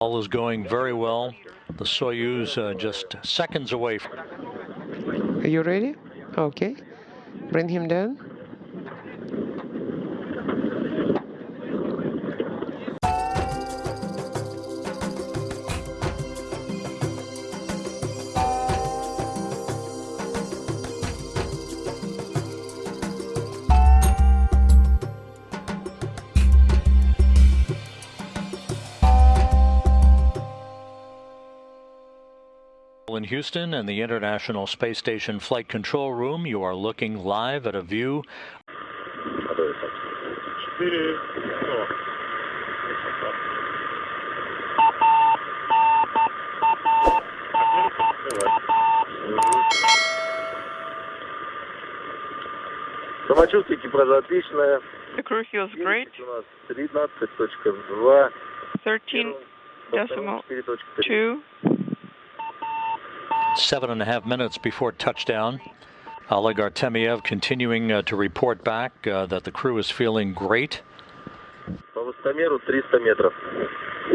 All is going very well. The Soyuz uh, just seconds away. Are you ready? Okay. Bring him down. in Houston and the International Space Station Flight Control Room, you are looking live at a view. Самочувствие экипажа отличное. The crew feels great. У нас 13.2. 13 decimal 2. Seven and a half minutes before touchdown. Oleg Artemiev continuing uh, to report back uh, that the crew is feeling great. По высотомеру 300 метров.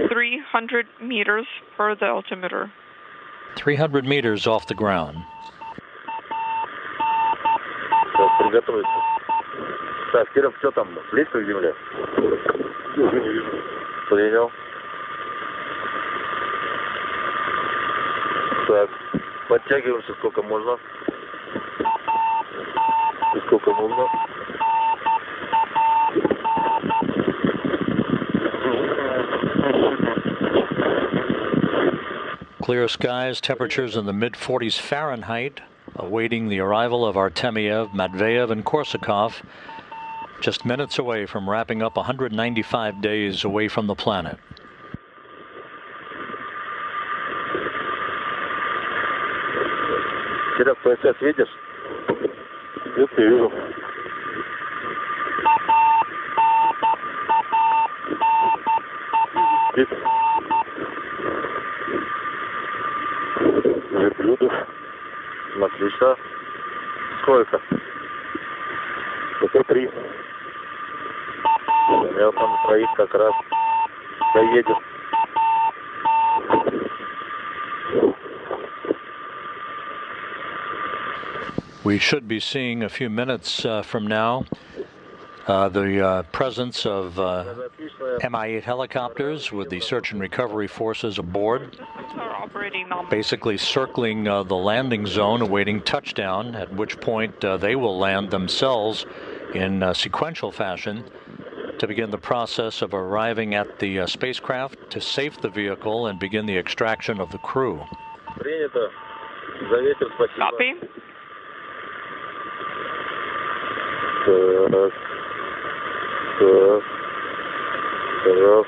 300 meters per the altimeter. 300 meters off the ground. Так, приготовиться. Так, Киров, что там? Близко к земле? Принял. подтягиваемся сколько можно. И сколько нужно. Clear skies, temperatures in the mid 40s Fahrenheit, awaiting the arrival of Artemiev, Matveyev, and Korsakov, just minutes away from wrapping up 195 days away from the planet. Киров, ПСС видишь? Нет, не вижу. Видишь? Верблюдов. Отлично. Сколько? Это три. Я там троих как раз доедем. We should be seeing a few minutes uh, from now uh, the uh, presence of uh, MI-8 helicopters with the search and recovery forces aboard, basically circling uh, the landing zone awaiting touchdown, at which point they will land themselves in sequential fashion to begin the process of arriving at the uh, spacecraft to safe the vehicle and begin the extraction of the crew. Copy. Surf. Surf. Surf.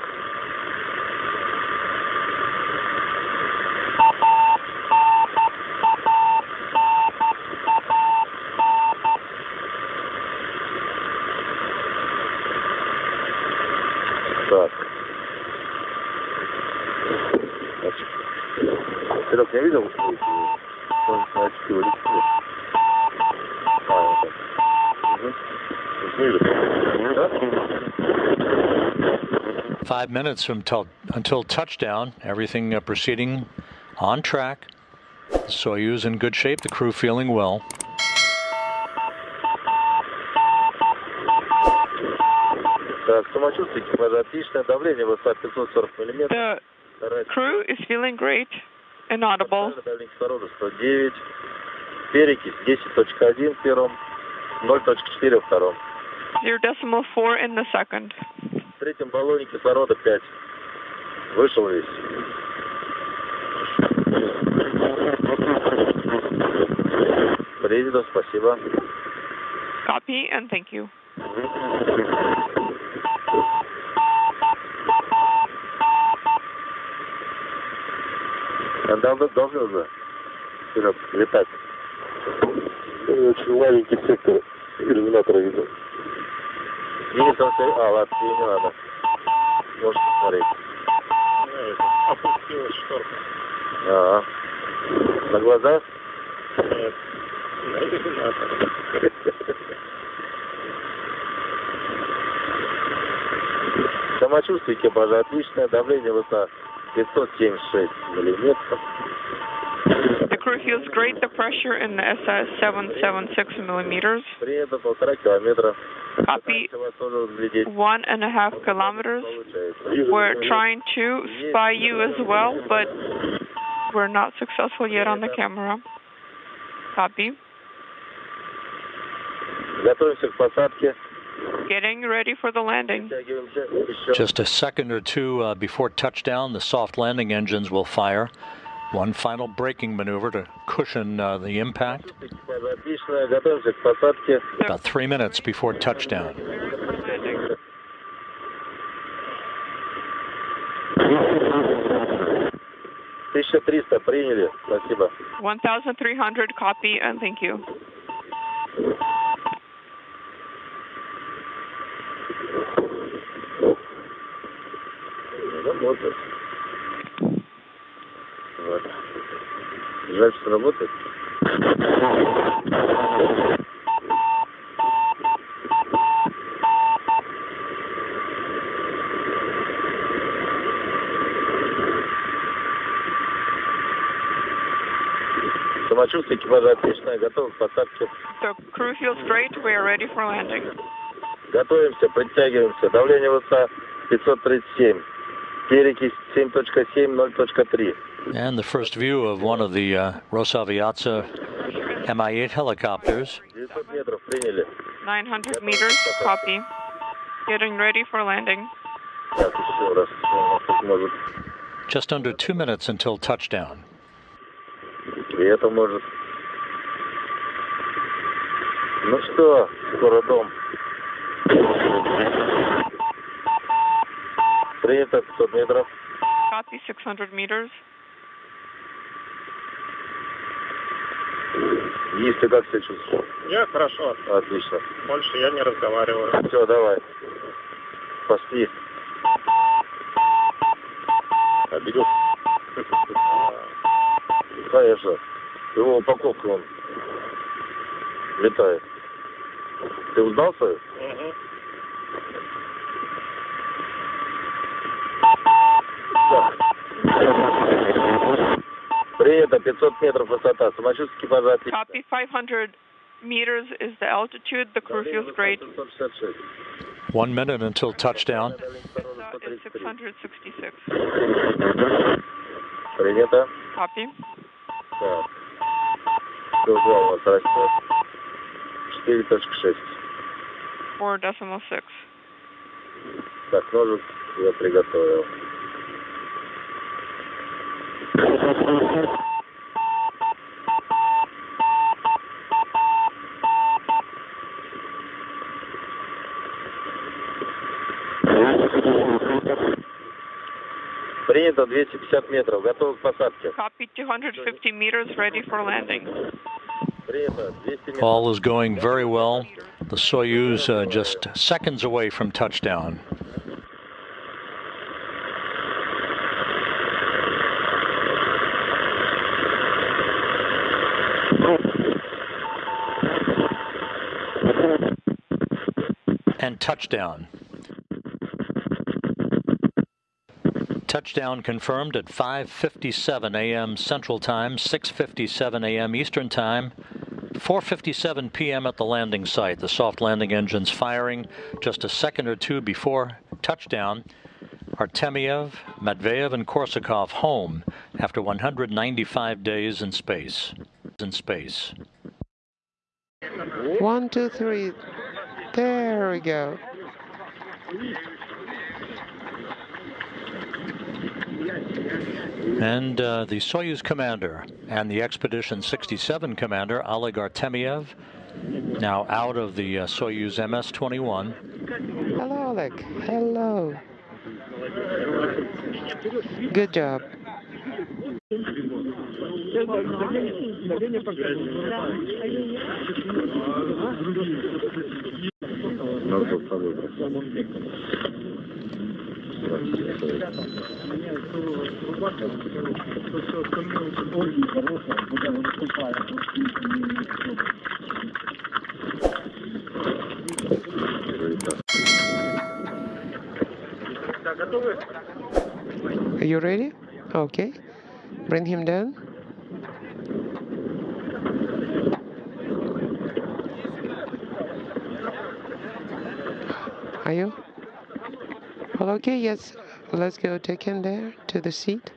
Fuck. That's, pero que ha habido... Con Flash, que. Five minutes from tel- until touchdown, everything uh, proceeding on track. Soyuz in good shape, the crew feeling well. Так, самочувствие экипажа отличное, давление высота 540 миллиметров. The crew is feeling great and audible. Давление кислорода 109. Перекись 10.1 в первом, 0.4 во втором. Zero decimal four in the second. В третьем баллоне кислорода 5. Вышел весь. Принято, спасибо. Copy and thank you. А Давно должны уже Серег, летать. Очень маленький сектор иллюминатора видел. Он стоит- А, ладно, не надо. Можешь посмотреть. Опустилась шторка. Ага. На глаза? Нет. На иллюминатор. Самочувствие экипажа отличное, давление высота 576 миллиметров. crew feels great. The pressure in the SS 776 millimeters. Copy. One and a half kilometers. We're trying to spy you as well, but we're not successful yet on the camera. Copy. Getting ready for the landing. Just a second or two uh, before touchdown, the soft landing engines will fire. One final braking maneuver to cushion uh, the impact. About three minutes before touchdown. One thousand three hundred copy and thank you. Самочувствие экипажа отличное, готовы к посадке. The crew feels great. We are ready for landing. Готовимся, подтягиваемся. Давление высота 537. Перекись 7.7, 0.3. And the first view of one of the uh, Rosaviatsa Mi-8 helicopters. 900 метров приняли. 900 meters. Copy. Getting ready for landing. Так, еще раз. У нас тут может... Just under two minutes until touchdown. И это может... Ну что, скоро дом. Принято 500 метров. Copy 600 meters. Ты как себя чувствуешь? Я хорошо. Отлично. Больше я не разговариваю. Все, давай. Пошли. Обидел? Конечно. Его упаковка он летает. Ты узнал свою? Мгм. Принято, 500 метров высота. Самочувствие экипажа отлично. Copy 500 meters is the altitude. The crew feels great. 766. One minute until touchdown. That is 666. Принято. Copy. Так. Кругом у вас растет. 4.6. 4 decimal 6. Так, ножик я приготовил. Принято 250 метров. Готовы к посадке. Copy 250 meters. Ready for landing. Принято 200 метров. All is going very well. The Soyuz uh, just seconds away from touchdown. And touchdown. Touchdown confirmed at 5:57 a.m. Central Time, 6:57 a.m. Eastern Time. 4:57 p.m. at the landing site. The soft landing engines firing just a second or two before touchdown. Artemiev, Matveyev, and Korsakov home after 195 days in space. In space. One, two, three. There we go. And uh, the Soyuz commander and the Expedition 67 commander, Oleg Artemiev, now out of the uh, Soyuz MS 21. Hello, Oleg. Hello. Good job. Надо с собой брать. Да, готовы? Are you ready? Okay. Bring him down. Are you? Well, okay, yes. Let's go take him there to the seat.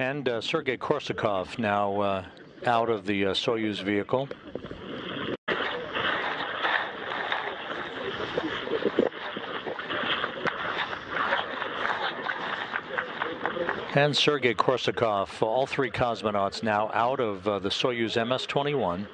And uh, Sergei Korsakov now uh, out of the uh, Soyuz vehicle. And Sergei Korsakov, all three cosmonauts now out of uh, the Soyuz MS 21.